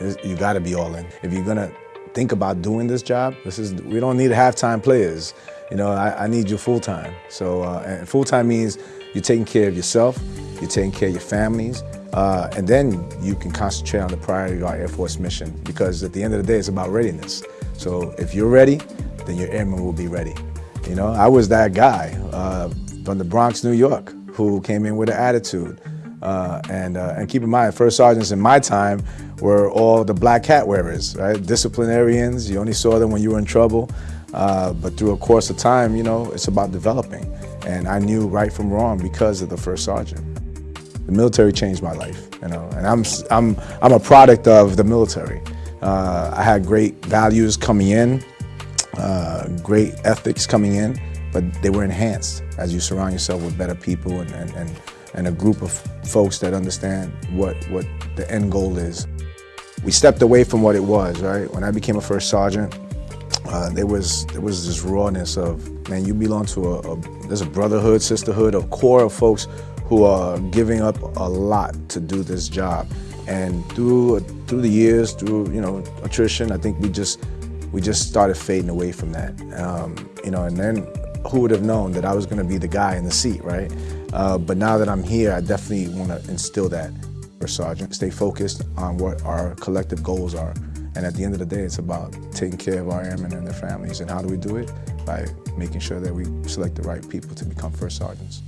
You got to be all in. If you're gonna think about doing this job, this is we don't need half-time players. You know, I, I need you full-time. So, uh, full-time means you're taking care of yourself, you're taking care of your families, uh, and then you can concentrate on the priority of our Air Force mission because at the end of the day, it's about readiness. So if you're ready, then your airmen will be ready. You know, I was that guy uh, from the Bronx, New York, who came in with an attitude. Uh, and, uh, and keep in mind, first sergeants in my time were all the black hat wearers, right? Disciplinarians, you only saw them when you were in trouble. Uh, but through a course of time, you know, it's about developing. And I knew right from wrong because of the first sergeant. The military changed my life, you know, and I'm, I'm, I'm a product of the military. Uh, I had great values coming in, uh, great ethics coming in, but they were enhanced as you surround yourself with better people and, and, and, and a group of folks that understand what, what the end goal is. We stepped away from what it was, right? When I became a first sergeant, uh, there was there was this rawness of man, you belong to a, a there's a brotherhood, sisterhood, a core of folks who are giving up a lot to do this job. And through through the years, through you know attrition, I think we just we just started fading away from that. Um, you know, and then who would have known that I was going to be the guy in the seat, right? Uh, but now that I'm here, I definitely want to instill that for Sergeant. Stay focused on what our collective goals are. And at the end of the day, it's about taking care of our airmen and their families. And how do we do it? By making sure that we select the right people to become first sergeants.